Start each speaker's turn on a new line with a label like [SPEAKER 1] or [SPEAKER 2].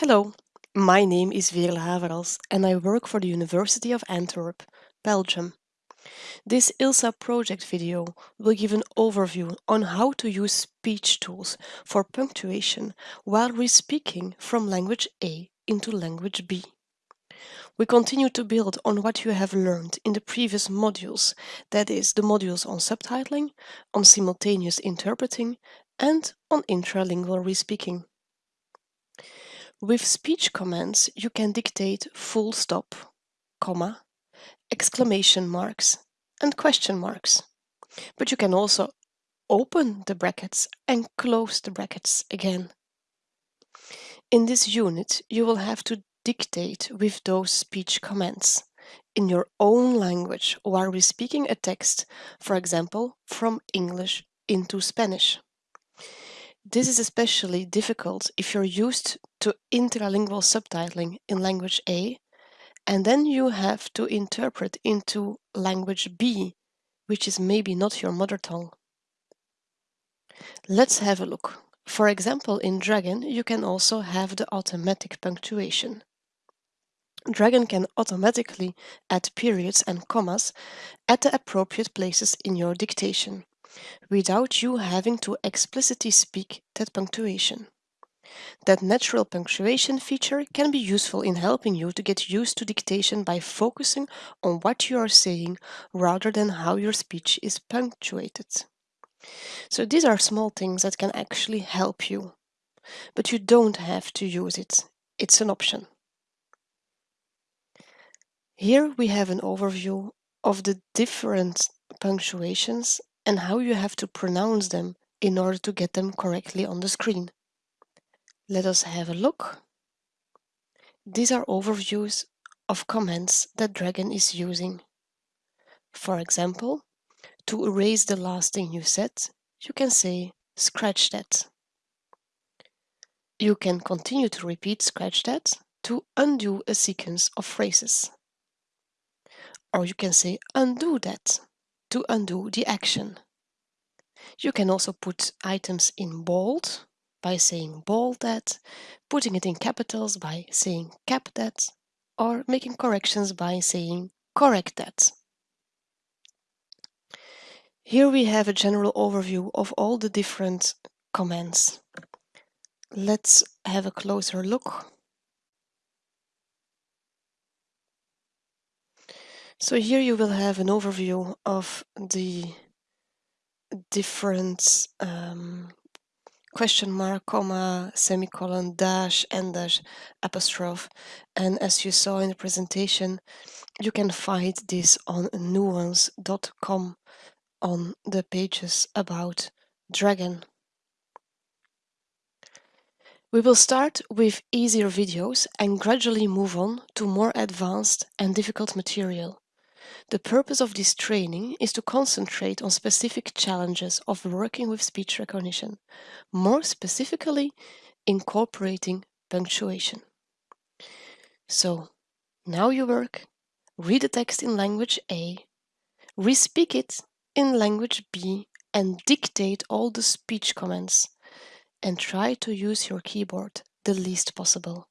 [SPEAKER 1] Hello, my name is Veerle Haverals and I work for the University of Antwerp, Belgium. This ILSA project video will give an overview on how to use speech tools for punctuation while re-speaking from language A into language B. We continue to build on what you have learned in the previous modules, that is, the modules on subtitling, on simultaneous interpreting, and on intralingual re-speaking. With speech commands, you can dictate full stop, comma, exclamation marks, and question marks. But you can also open the brackets and close the brackets again. In this unit, you will have to dictate with those speech commands in your own language while re-speaking a text, for example, from English into Spanish. This is especially difficult if you're used to intralingual subtitling in language A, and then you have to interpret into language B, which is maybe not your mother tongue. Let's have a look. For example, in Dragon, you can also have the automatic punctuation. Dragon can automatically add periods and commas at the appropriate places in your dictation without you having to explicitly speak that punctuation. That natural punctuation feature can be useful in helping you to get used to dictation by focusing on what you are saying rather than how your speech is punctuated. So these are small things that can actually help you, but you don't have to use it. It's an option. Here we have an overview of the different punctuations and how you have to pronounce them in order to get them correctly on the screen. Let us have a look. These are overviews of commands that Dragon is using. For example, to erase the last thing you said, you can say scratch that. You can continue to repeat scratch that to undo a sequence of phrases. Or you can say undo that to undo the action. You can also put items in bold by saying bold that, putting it in capitals by saying cap that, or making corrections by saying correct that. Here we have a general overview of all the different commands. Let's have a closer look. So here you will have an overview of the different um, question mark, comma, semicolon, dash, en dash, apostrophe. And as you saw in the presentation, you can find this on nuance.com on the pages about Dragon. We will start with easier videos and gradually move on to more advanced and difficult material. The purpose of this training is to concentrate on specific challenges of working with speech recognition, more specifically incorporating punctuation. So, now you work, read the text in language A, re-speak it in language B and dictate all the speech commands and try to use your keyboard the least possible.